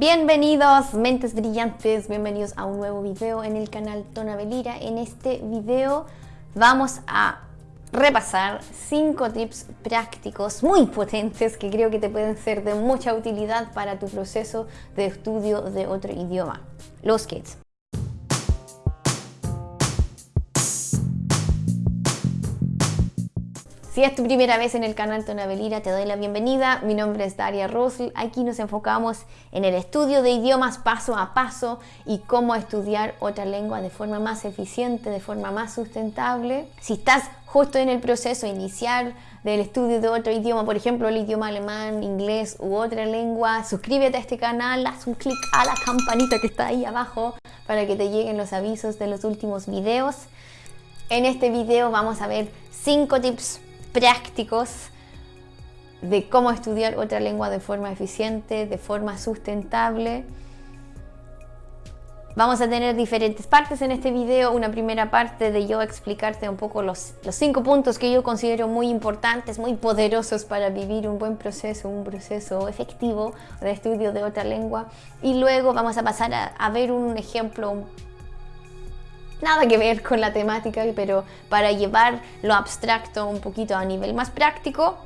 Bienvenidos mentes brillantes, bienvenidos a un nuevo video en el canal Tonabelira. En este video vamos a repasar 5 tips prácticos muy potentes que creo que te pueden ser de mucha utilidad para tu proceso de estudio de otro idioma, los kids. Si es tu primera vez en el canal Tonabelira, te doy la bienvenida. Mi nombre es Daria Rosl. Aquí nos enfocamos en el estudio de idiomas paso a paso y cómo estudiar otra lengua de forma más eficiente, de forma más sustentable. Si estás justo en el proceso inicial del estudio de otro idioma, por ejemplo el idioma alemán, inglés u otra lengua, suscríbete a este canal, haz un clic a la campanita que está ahí abajo para que te lleguen los avisos de los últimos videos. En este video vamos a ver 5 tips prácticos de cómo estudiar otra lengua de forma eficiente, de forma sustentable. Vamos a tener diferentes partes en este video. Una primera parte de yo explicarte un poco los, los, cinco puntos que yo considero muy importantes, muy poderosos para vivir un buen proceso, un proceso efectivo de estudio de otra lengua. Y luego vamos a pasar a, a ver un ejemplo nada que ver con la temática, pero para llevar lo abstracto un poquito a nivel más práctico.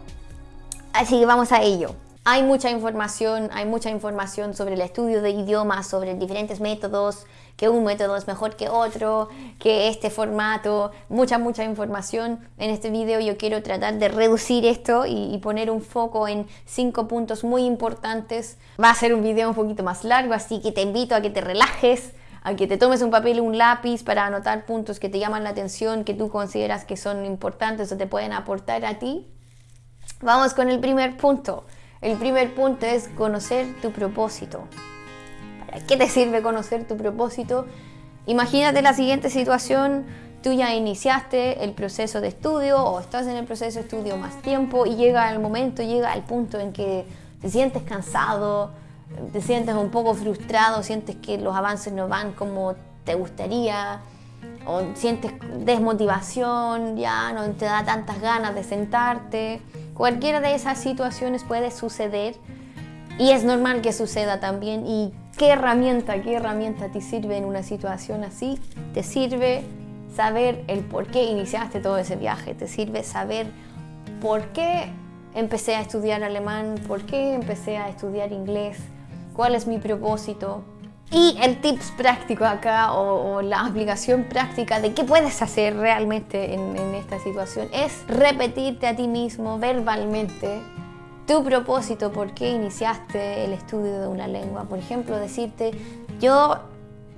Así que vamos a ello. Hay mucha información, hay mucha información sobre el estudio de idiomas, sobre diferentes métodos, que un método es mejor que otro, que este formato, mucha, mucha información. En este video yo quiero tratar de reducir esto y, y, poner un foco en cinco puntos muy importantes. Va a ser un video un poquito más largo, así que te invito a que te relajes, a que te tomes un papel y un lápiz para anotar puntos que te llaman la atención, que tú consideras que son importantes o te pueden aportar a ti. Vamos con el primer punto. El primer punto es conocer tu propósito. ¿Para qué te sirve conocer tu propósito? Imagínate la siguiente situación, tú ya iniciaste el proceso de estudio o estás en el proceso de estudio más tiempo y llega el momento, llega el punto en que te sientes cansado, te sientes un poco frustrado, sientes que los avances no van como te gustaría, o sientes desmotivación, ya no te da tantas ganas de sentarte. Cualquiera de esas situaciones puede suceder y es normal que suceda también. ¿Y qué herramienta, qué herramienta te sirve en una situación así? Te sirve saber el por qué iniciaste todo ese viaje, te sirve saber por qué empecé a estudiar alemán, por qué empecé a estudiar inglés, cuál es mi propósito. Y el tips práctico acá o, o la aplicación práctica de qué puedes hacer realmente en, en esta situación es repetirte a ti mismo verbalmente tu propósito, por qué iniciaste el estudio de una lengua. Por ejemplo, decirte, yo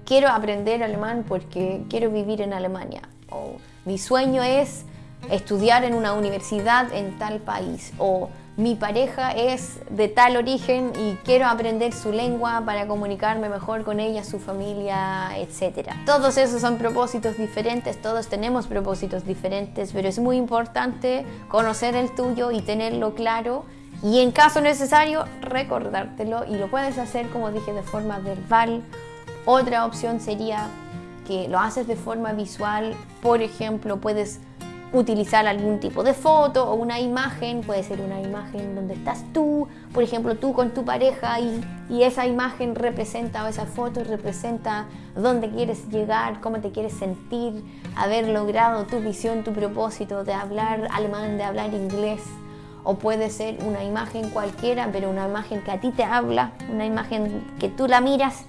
quiero aprender alemán porque quiero vivir en Alemania. O mi sueño es estudiar en una universidad en tal país. O mi pareja es de tal origen y quiero aprender su lengua para comunicarme mejor con ella, su familia, etc. Todos esos son propósitos diferentes, todos tenemos propósitos diferentes, pero es muy importante conocer el tuyo y tenerlo claro y en caso necesario recordártelo y lo puedes hacer como dije de forma verbal. Otra opción sería que lo haces de forma visual, por ejemplo puedes utilizar algún tipo de foto o una imagen, puede ser una imagen donde estás tú, por ejemplo tú con tu pareja y, y, esa imagen representa o esa foto representa dónde quieres llegar, cómo te quieres sentir, haber logrado tu visión, tu propósito de hablar alemán, de hablar inglés. O puede ser una imagen cualquiera, pero una imagen que a ti te habla, una imagen que tú la miras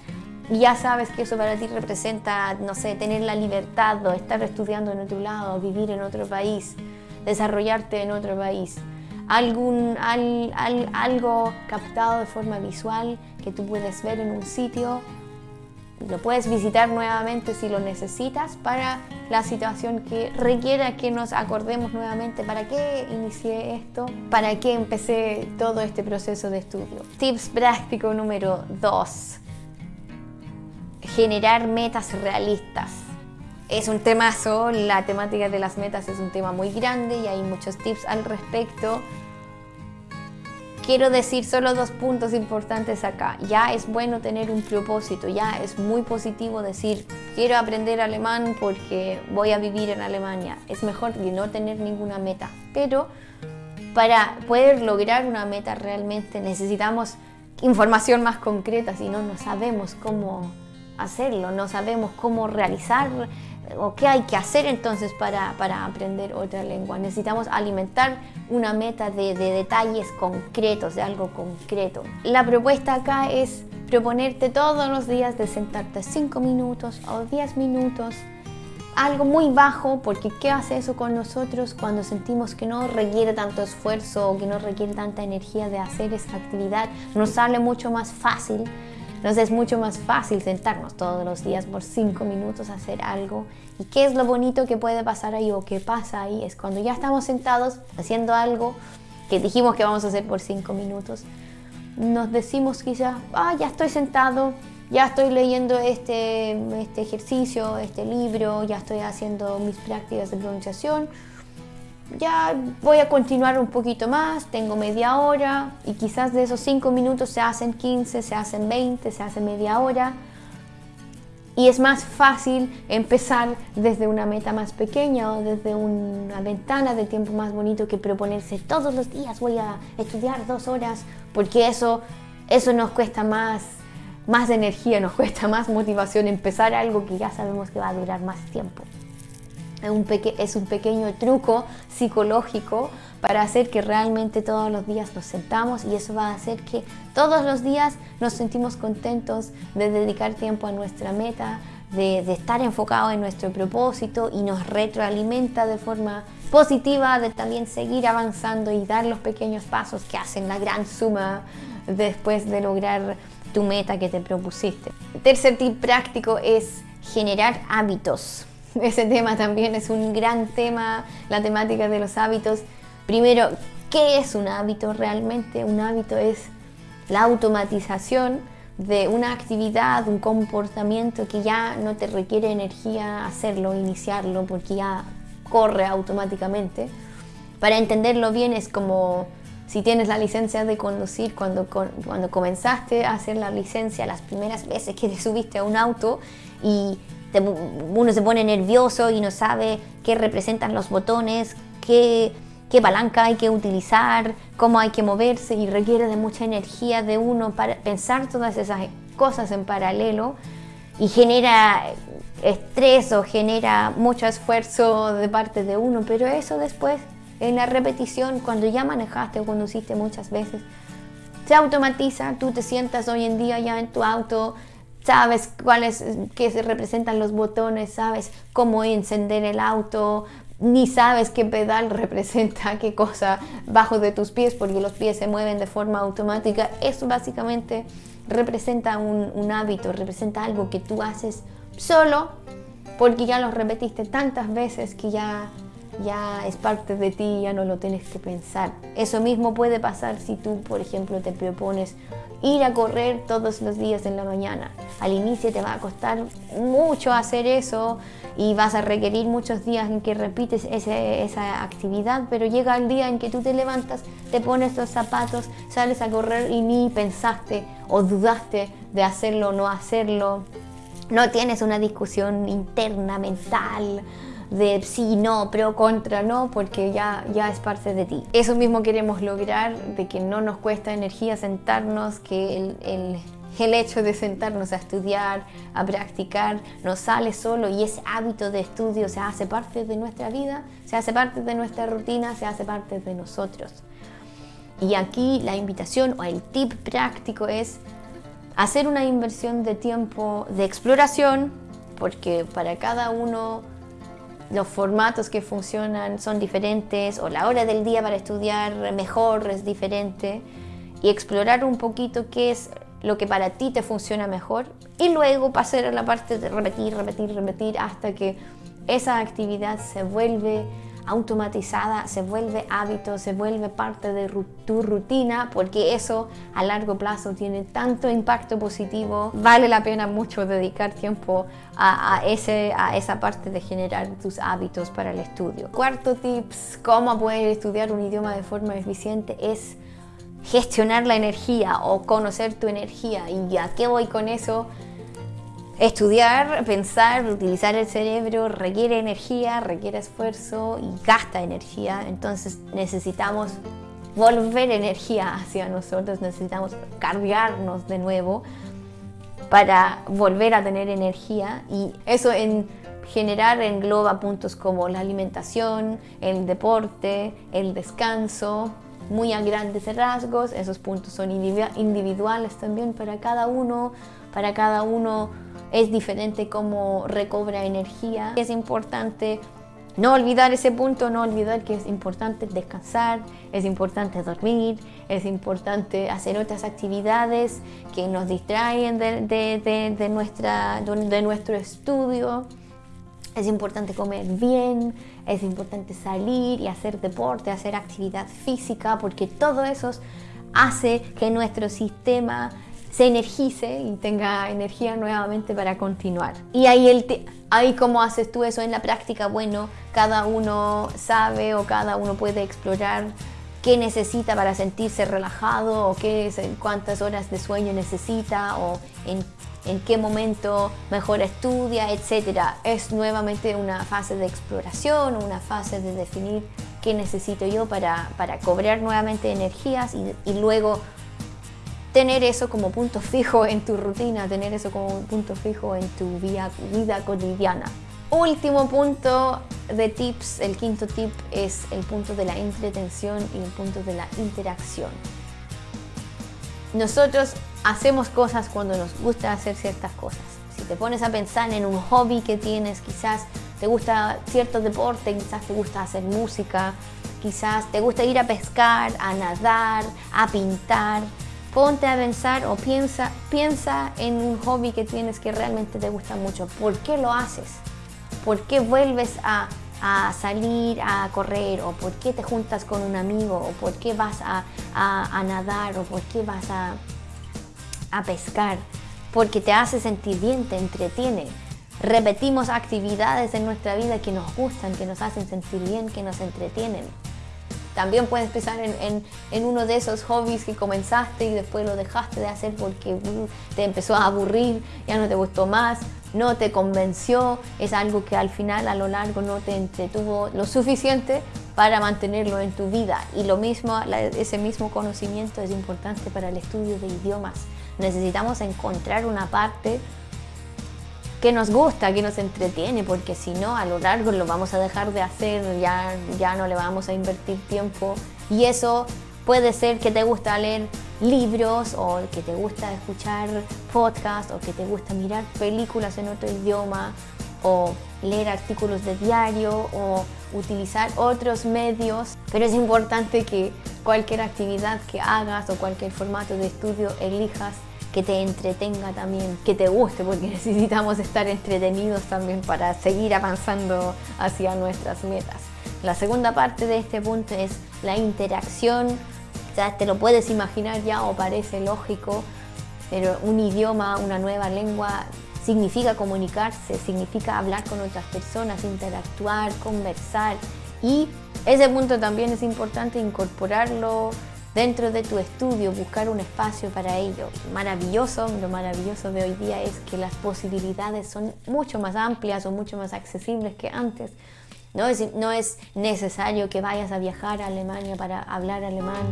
ya sabes que eso para ti representa, no sé, tener la libertad o estar estudiando en otro lado, vivir en otro país, desarrollarte en otro país. Algún, al, al, algo captado de forma visual que tú puedes ver en un sitio, lo puedes visitar nuevamente si lo necesitas para la situación que requiera que nos acordemos nuevamente para qué inicié esto, para qué empecé todo este proceso de estudio. Tips práctico número 2 generar metas realistas. Es un temazo, la temática de las metas es un tema muy grande y hay muchos tips al respecto. Quiero decir solo dos puntos importantes acá. Ya es bueno tener un propósito, ya es muy positivo decir quiero aprender alemán porque voy a vivir en Alemania. Es mejor que no tener ninguna meta, pero para poder lograr una meta realmente necesitamos información más concreta, si no, no sabemos cómo hacerlo, no sabemos cómo realizar o qué hay que hacer entonces para, aprender otra lengua. Necesitamos alimentar una meta de, de, detalles concretos, de algo concreto. La propuesta acá es proponerte todos los días de sentarte 5 minutos o 10 minutos algo muy bajo, porque ¿qué hace eso con nosotros cuando sentimos que no requiere tanto esfuerzo o que no requiere tanta energía de hacer esa actividad? Nos sale mucho más fácil, nos es mucho más fácil sentarnos todos los días por cinco minutos a hacer algo. ¿Y qué es lo bonito que puede pasar ahí o que pasa ahí? Es cuando ya estamos sentados haciendo algo que dijimos que vamos a hacer por cinco minutos, nos decimos quizás, ah, ya estoy sentado, ya estoy leyendo este, este ejercicio, este libro, ya estoy haciendo mis prácticas de pronunciación, ya voy a continuar un poquito más, tengo media hora y quizás de esos 5 minutos se hacen 15, se hacen 20, se hace media hora. Y es más fácil empezar desde una meta más pequeña o desde una ventana de tiempo más bonito que proponerse todos los días voy a estudiar dos horas, porque eso, eso nos cuesta más más energía, nos cuesta más motivación empezar algo que ya sabemos que va a durar más tiempo. Es un, es un pequeño truco psicológico para hacer que realmente todos los días nos sentamos y eso va a hacer que todos los días nos sentimos contentos de dedicar tiempo a nuestra meta, de, de estar enfocado en nuestro propósito y nos retroalimenta de forma positiva de también seguir avanzando y dar los pequeños pasos que hacen la gran suma después de lograr tu meta que te propusiste. tercer tip práctico es generar hábitos. Ese tema también es un gran tema, la temática de los hábitos. Primero, ¿qué es un hábito realmente? Un hábito es la automatización de una actividad, un comportamiento que ya no te requiere energía hacerlo, iniciarlo, porque ya corre automáticamente. Para entenderlo bien es como si tienes la licencia de conducir, cuando, cuando comenzaste a hacer la licencia, las primeras veces que te subiste a un auto y uno se pone nervioso y no sabe qué representan los botones, qué, qué palanca hay que utilizar, cómo hay que moverse y requiere de mucha energía de uno para pensar todas esas cosas en paralelo y genera estrés o genera mucho esfuerzo de parte de uno, pero eso después en la repetición, cuando ya manejaste o conduciste muchas veces, se automatiza, tú te sientas hoy en día ya en tu auto, sabes cuáles, qué se representan los botones, sabes cómo encender el auto, ni sabes qué pedal representa qué cosa bajo de tus pies porque los pies se mueven de forma automática. Eso básicamente representa un, un hábito, representa algo que tú haces solo porque ya lo repetiste tantas veces que ya ya es parte de ti, ya no lo tienes que pensar. Eso mismo puede pasar si tú, por ejemplo, te propones ir a correr todos los días en la mañana. Al inicio te va a costar mucho hacer eso y vas a requerir muchos días en que repites esa actividad, pero llega el día en que tú te levantas, te pones los zapatos, sales a correr y ni pensaste o dudaste de hacerlo o no hacerlo. No tienes una discusión interna, mental, de sí, no, pero contra, no, porque ya, ya es parte de ti. Eso mismo queremos lograr, de que no nos cuesta energía sentarnos, que el, el, el hecho de sentarnos a estudiar, a practicar, nos sale solo y ese hábito de estudio se hace parte de nuestra vida, se hace parte de nuestra rutina, se hace parte de nosotros. Y aquí la invitación o el tip práctico es hacer una inversión de tiempo de exploración, porque para cada uno los formatos que funcionan son diferentes o la hora del día para estudiar mejor es diferente. Y explorar un poquito qué es lo que para ti te funciona mejor y luego pasar a la parte de repetir, repetir, repetir hasta que esa actividad se vuelve automatizada, se vuelve hábito, se vuelve parte de tu rutina, porque eso a largo plazo tiene tanto impacto positivo. Vale la pena mucho dedicar tiempo a, ese, a esa parte de generar tus hábitos para el estudio. Cuarto tips, cómo poder estudiar un idioma de forma eficiente es gestionar la energía o conocer tu energía. ¿Y a qué voy con eso? Estudiar, pensar, utilizar el cerebro requiere energía, requiere esfuerzo y gasta energía, entonces necesitamos volver energía hacia nosotros, necesitamos cargarnos de nuevo para volver a tener energía. Y eso en general engloba puntos como la alimentación, el deporte, el descanso, muy a grandes rasgos, esos puntos son individuales también para cada uno, para cada uno es diferente cómo recobra energía. Es importante no olvidar ese punto, no olvidar que es importante descansar, es importante dormir, es importante hacer otras actividades que nos distraen de, nuestra, de nuestro estudio. Es importante comer bien, es importante salir y hacer deporte, hacer actividad física, porque todo eso hace que nuestro sistema se energice y tenga energía nuevamente para continuar. Y ahí, el ahí cómo haces tú eso en la práctica, bueno, cada uno sabe o cada uno puede explorar qué necesita para sentirse relajado o qué, cuántas horas de sueño necesita o en, en qué momento mejor estudia, etc. Es nuevamente una fase de exploración, una fase de definir qué necesito yo para, para cobrar nuevamente energías y luego tener eso como punto fijo en tu rutina, tener eso como punto fijo en tu vida, vida cotidiana. Último punto de tips, el quinto tip es el punto de la entretención y el punto de la interacción. Nosotros hacemos cosas cuando nos gusta hacer ciertas cosas. Si te pones a pensar en un hobby que tienes, quizás te gusta cierto deporte, quizás te gusta hacer música, quizás te gusta ir a pescar, a nadar, a pintar, ponte a pensar o piensa, piensa en un hobby que tienes que realmente te gusta mucho. ¿Por qué lo haces? ¿Por qué vuelves a, salir a correr? ¿O por qué te juntas con un amigo? ¿O por qué vas a, nadar? ¿O por qué vas a, a pescar? Porque te hace sentir bien, te entretiene. Repetimos actividades en nuestra vida que nos gustan, que nos hacen sentir bien, que nos entretienen. También puedes pensar en, uno de esos hobbies que comenzaste y después lo dejaste de hacer porque uh, te empezó a aburrir, ya no te gustó más, no te convenció, es algo que al final a lo largo no te entretuvo lo suficiente para mantenerlo en tu vida. Y lo mismo, ese mismo conocimiento es importante para el estudio de idiomas. Necesitamos encontrar una parte que nos gusta, que nos entretiene, porque si no, a lo largo lo vamos a dejar de hacer, ya, ya no le vamos a invertir tiempo. Y eso puede ser que te gusta leer libros o que te gusta escuchar podcasts o que te gusta mirar películas en otro idioma o leer artículos de diario o utilizar otros medios, pero es importante que cualquier actividad que hagas o cualquier formato de estudio elijas que te entretenga también, que te guste, porque necesitamos estar entretenidos también para seguir avanzando hacia nuestras metas. La segunda parte de este punto es la interacción, ya te lo puedes imaginar ya o parece lógico, pero un idioma, una nueva lengua significa comunicarse, significa hablar con otras personas, interactuar, conversar y ese punto también es importante incorporarlo dentro de tu estudio, buscar un espacio para ello. Maravilloso, lo maravilloso de hoy día es que las posibilidades son mucho más amplias o mucho más accesibles que antes. No es, no es necesario que vayas a viajar a Alemania para hablar alemán.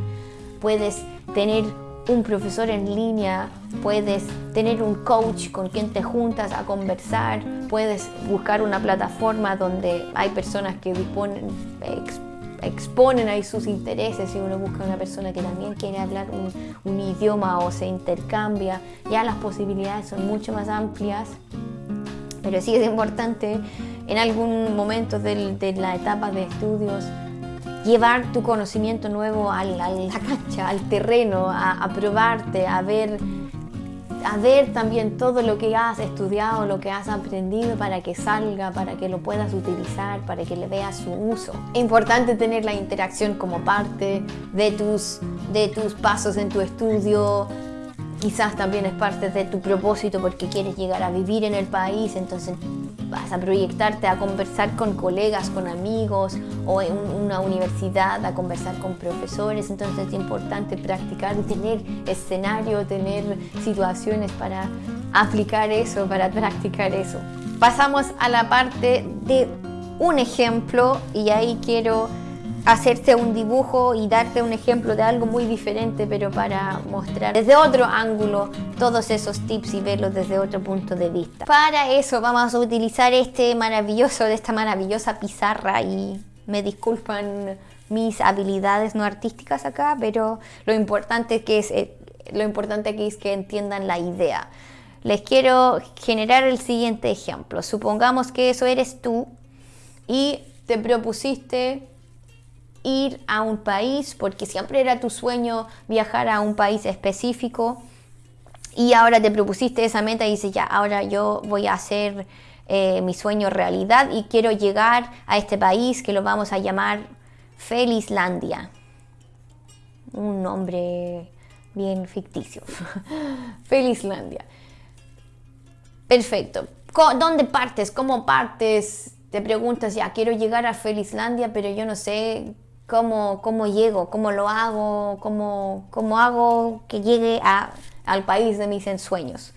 Puedes tener un profesor en línea, puedes tener un coach con quien te juntas a conversar, puedes buscar una plataforma donde hay personas que disponen, exponen ahí sus intereses y uno busca una persona que también quiere hablar un, idioma o se intercambia, ya las posibilidades son mucho más amplias, pero sí es importante en algún momento de, la etapa de estudios llevar tu conocimiento nuevo a la, cancha, al terreno, a probarte, a ver a ver también todo lo que has estudiado, lo que has aprendido para que salga, para que lo puedas utilizar, para que le veas su uso. Es importante tener la interacción como parte de tus, de tus pasos en tu estudio, quizás también es parte de tu propósito porque quieres llegar a vivir en el país, entonces vas a proyectarte a conversar con colegas, con amigos o en una universidad, a conversar con profesores, entonces es importante practicar tener escenario, tener situaciones para aplicar eso, para practicar eso. Pasamos a la parte de un ejemplo y ahí quiero hacerte un dibujo y darte un ejemplo de algo muy diferente, pero para mostrar desde otro ángulo todos esos tips y verlos desde otro punto de vista. Para eso vamos a utilizar este maravilloso, de esta maravillosa pizarra y me disculpan mis habilidades no artísticas acá, pero lo importante que es, eh, lo importante aquí es que entiendan la idea. Les quiero generar el siguiente ejemplo. Supongamos que eso eres tú y te propusiste ir a un país, porque siempre era tu sueño viajar a un país específico y ahora te propusiste esa meta y dices, ya, ahora yo voy a hacer eh, mi sueño realidad y quiero llegar a este país que lo vamos a llamar Felizlandia. Un nombre bien ficticio. Felizlandia. Perfecto. ¿Dónde partes? ¿Cómo partes? Te preguntas, ya quiero llegar a Felizlandia, pero yo no sé cómo, cómo llego, cómo lo hago, cómo, cómo hago que llegue a, al país de mis ensueños.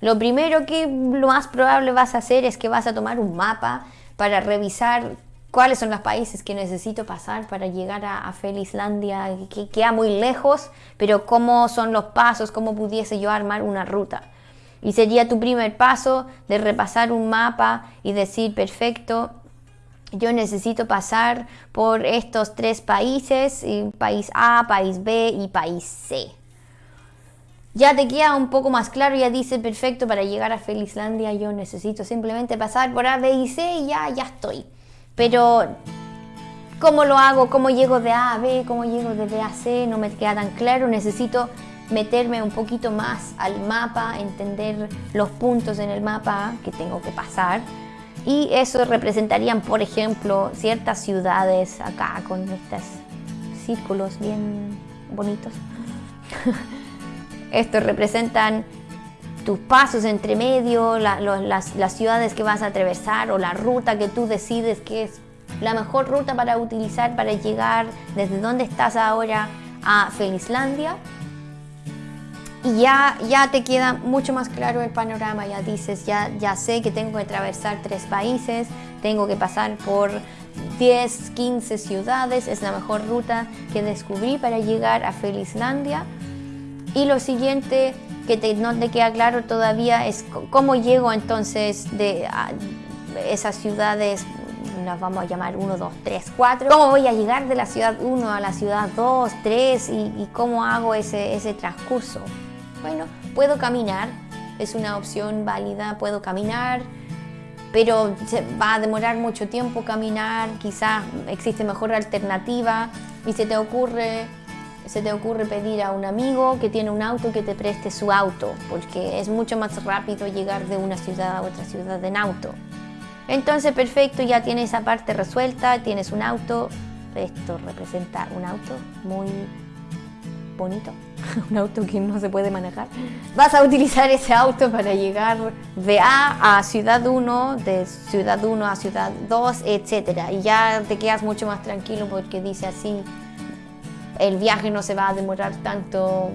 Lo primero que lo más probable vas a hacer es que vas a tomar un mapa para revisar cuáles son los países que necesito pasar para llegar a, a Felizlandia, que queda muy lejos, pero cómo son los pasos, cómo pudiese yo armar una ruta. Y sería tu primer paso de repasar un mapa y decir, perfecto, yo necesito pasar por estos tres países, país A, país B y país C. Ya te queda un poco más claro, ya dice, perfecto, para llegar a Felizlandia yo necesito simplemente pasar por A, B y C y ya, ya estoy. Pero, ¿cómo lo hago? ¿Cómo llego de A a B? ¿Cómo llego de B a C? No me queda tan claro, necesito meterme un poquito más al mapa, entender los puntos en el mapa que tengo que pasar y eso representarían, por ejemplo, ciertas ciudades acá con estos círculos bien bonitos. Estos representan tus pasos entre medio, las, las ciudades que vas a atravesar o la ruta que tú decides que es la mejor ruta para utilizar para llegar desde donde estás ahora a Felizlandia y ya, ya te queda mucho más claro el panorama, ya dices, ya, ya sé que tengo que atravesar tres países, tengo que pasar por 10, 15 ciudades, es la mejor ruta que descubrí para llegar a Felizlandia. Y lo siguiente que te, no te queda claro todavía es cómo llego entonces de esas ciudades, las vamos a llamar 1, 2, 3, 4, cómo voy a llegar de la ciudad 1 a la ciudad 2, 3 y, y cómo hago ese, ese transcurso. Bueno, puedo caminar, es una opción válida, puedo caminar, pero va a demorar mucho tiempo caminar, quizás existe mejor alternativa y se te ocurre se te ocurre pedir a un amigo que tiene un auto que te preste su auto, porque es mucho más rápido llegar de una ciudad a otra ciudad en auto. Entonces, perfecto, ya tienes esa parte resuelta, tienes un auto, esto representa un auto muy bonito, un auto que no se puede manejar. Vas a utilizar ese auto para llegar de A a Ciudad 1, de Ciudad 1 a Ciudad 2, etc. Y ya te quedas mucho más tranquilo porque dice así, el viaje no se va a demorar tanto,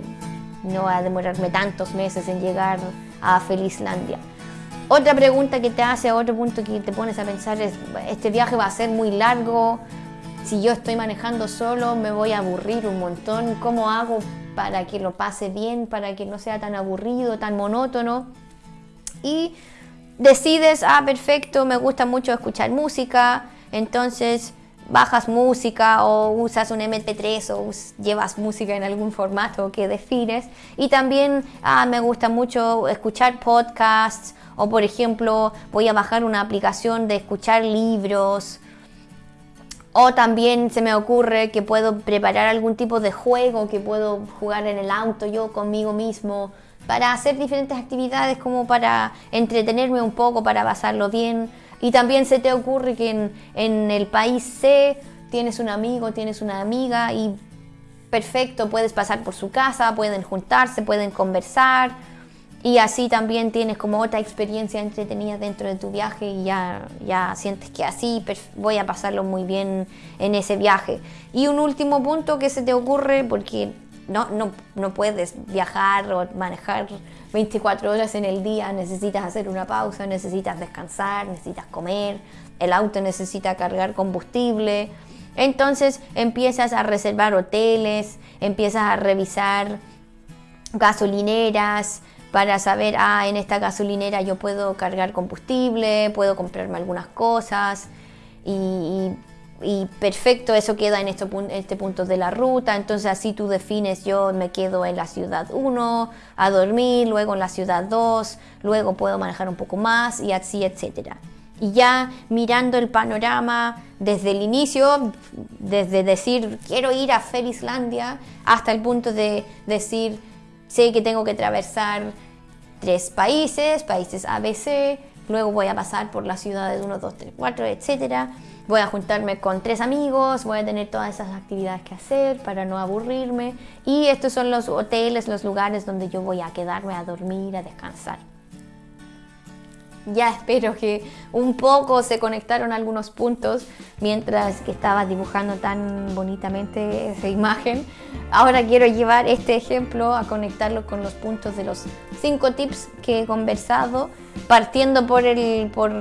no va a demorarme tantos meses en llegar a Felizlandia. Otra pregunta que te hace, otro punto que te pones a pensar es, este viaje va a ser muy largo, si yo estoy manejando solo me voy a aburrir un montón. ¿Cómo hago para que lo pase bien, para que no sea tan aburrido, tan monótono? Y decides, ah, perfecto, me gusta mucho escuchar música, entonces bajas música o usas un MP3 o llevas música en algún formato que defines. Y también ah, me gusta mucho escuchar podcasts o por ejemplo voy a bajar una aplicación de escuchar libros o también se me ocurre que puedo preparar algún tipo de juego que puedo jugar en el auto yo conmigo mismo para hacer diferentes actividades como para entretenerme un poco, para pasarlo bien. Y también se te ocurre que en, en el país C tienes un amigo, tienes una amiga y perfecto, puedes pasar por su casa, pueden juntarse, pueden conversar y así también tienes como otra experiencia entretenida dentro de tu viaje y ya, ya sientes que así voy a pasarlo muy bien en ese viaje. Y un último punto que se te ocurre, porque no, no, no puedes viajar o manejar 24 horas en el día, necesitas hacer una pausa, necesitas descansar, necesitas comer, el auto necesita cargar combustible. Entonces empiezas a reservar hoteles, empiezas a revisar gasolineras para saber, ah, en esta gasolinera yo puedo cargar combustible, puedo comprarme algunas cosas. Y, perfecto, eso queda en este, este punto de la ruta, entonces así tú defines, yo me quedo en la ciudad 1 a dormir, luego en la ciudad 2, luego puedo manejar un poco más y así, etcétera. Y ya mirando el panorama desde el inicio, desde decir quiero ir a Felislandia hasta el punto de decir sé que tengo que atravesar tres países, países ABC, luego voy a pasar por las ciudades 1, 2, 3, 4, etc. Voy a juntarme con tres amigos, voy a tener todas esas actividades que hacer para no aburrirme y estos son los hoteles, los lugares donde yo voy a quedarme a dormir, a descansar ya espero que un poco se conectaron algunos puntos mientras que estaba dibujando tan bonitamente esa imagen. Ahora quiero llevar este ejemplo a conectarlo con los puntos de los cinco tips que he conversado, partiendo por, el, por,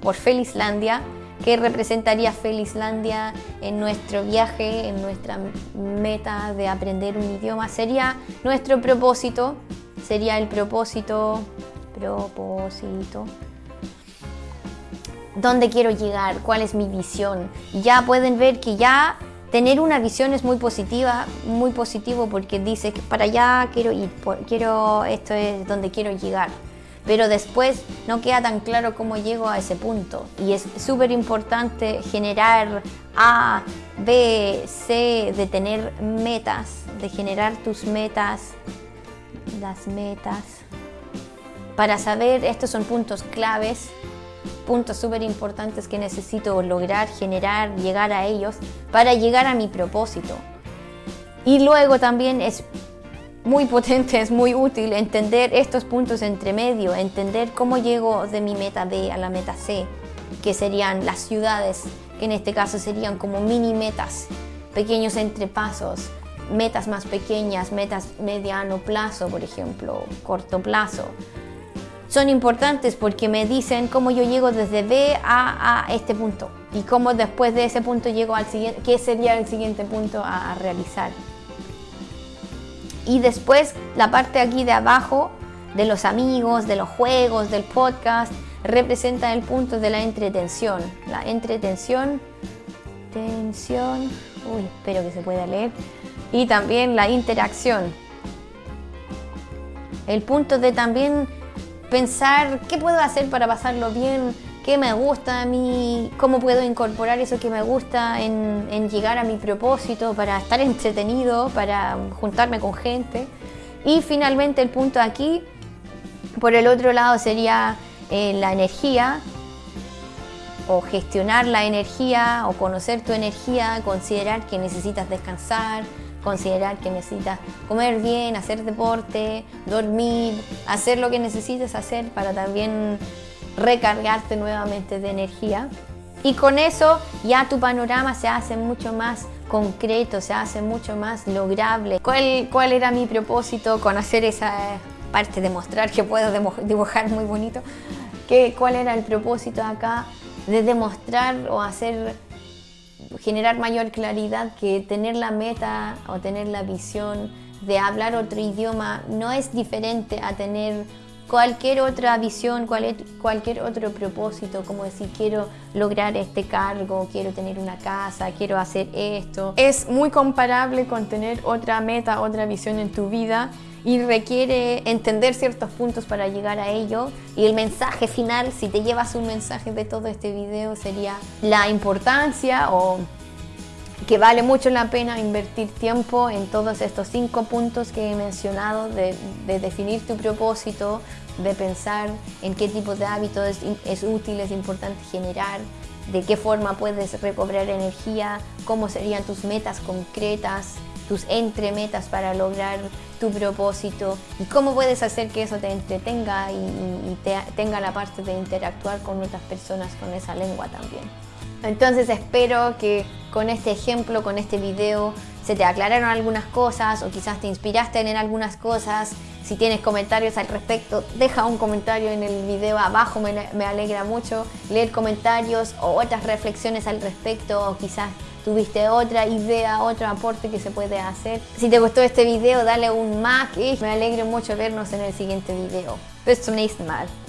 por Felislandia, que representaría Felislandia en nuestro viaje, en nuestra meta de aprender un idioma. Sería nuestro propósito, sería el propósito propósito. ¿Dónde quiero llegar? ¿Cuál es mi visión? Ya pueden ver que ya tener una visión es muy positiva, muy positivo porque dice que para allá quiero ir, quiero, esto es donde quiero llegar. Pero después no queda tan claro cómo llego a ese punto. Y es súper importante generar A, B, C, de tener metas, de generar tus metas, las metas para saber, estos son puntos claves, puntos súper importantes que necesito lograr, generar, llegar a ellos para llegar a mi propósito. Y luego también es muy potente, es muy útil entender estos puntos entre medio, entender cómo llego de mi meta B a la meta C, que serían las ciudades, que en este caso serían como mini metas, pequeños entrepasos, metas más pequeñas, metas mediano plazo, por ejemplo, corto plazo son importantes porque me dicen cómo yo llego desde B a, este punto y cómo después de ese punto llego al siguiente, qué sería el siguiente punto a, realizar. Y después la parte aquí de abajo de los amigos, de los juegos, del podcast, representa el punto de la entretención. La entretención, tensión, uy, espero que se pueda leer, y también la interacción. El punto de también pensar qué puedo hacer para pasarlo bien, qué me gusta a mí, cómo puedo incorporar eso que me gusta en, llegar a mi propósito, para estar entretenido, para juntarme con gente. Y finalmente el punto aquí, por el otro lado, sería eh, la energía, o gestionar la energía, o conocer tu energía, considerar que necesitas descansar, considerar que necesitas comer bien, hacer deporte, dormir, hacer lo que necesites hacer para también recargarte nuevamente de energía. Y con eso ya tu panorama se hace mucho más concreto, se hace mucho más lograble. ¿Cuál, cuál era mi propósito con hacer esa parte de mostrar que puedo dibujar muy bonito? ¿Qué, ¿Cuál era el propósito acá de demostrar o hacer generar mayor claridad que tener la meta o tener la visión de hablar otro idioma no es diferente a tener cualquier otra visión, cualquier otro propósito, como decir quiero lograr este cargo, quiero tener una casa, quiero hacer esto. Es muy comparable con tener otra meta, otra visión en tu vida y requiere entender ciertos puntos para llegar a ello. Y el mensaje final, si te llevas un mensaje de todo este video, sería la importancia o que vale mucho la pena invertir tiempo en todos estos cinco puntos que he mencionado de, definir tu propósito, de pensar en qué tipo de hábitos es, es útil, es importante generar, de qué forma puedes recobrar energía, cómo serían tus metas concretas, tus entremetas para lograr tu propósito y cómo puedes hacer que eso te entretenga y, tenga la parte de interactuar con otras personas con esa lengua también. Entonces espero que con este ejemplo, con este video, se te aclararon algunas cosas o quizás te inspiraste en algunas cosas. Si tienes comentarios al respecto, deja un comentario en el video abajo, me, me alegra mucho leer comentarios o otras reflexiones al respecto o quizás tuviste otra idea, otro aporte que se puede hacer. Si te gustó este video, dale un like y me alegro mucho vernos en el siguiente video. Bis zum nächsten Mal.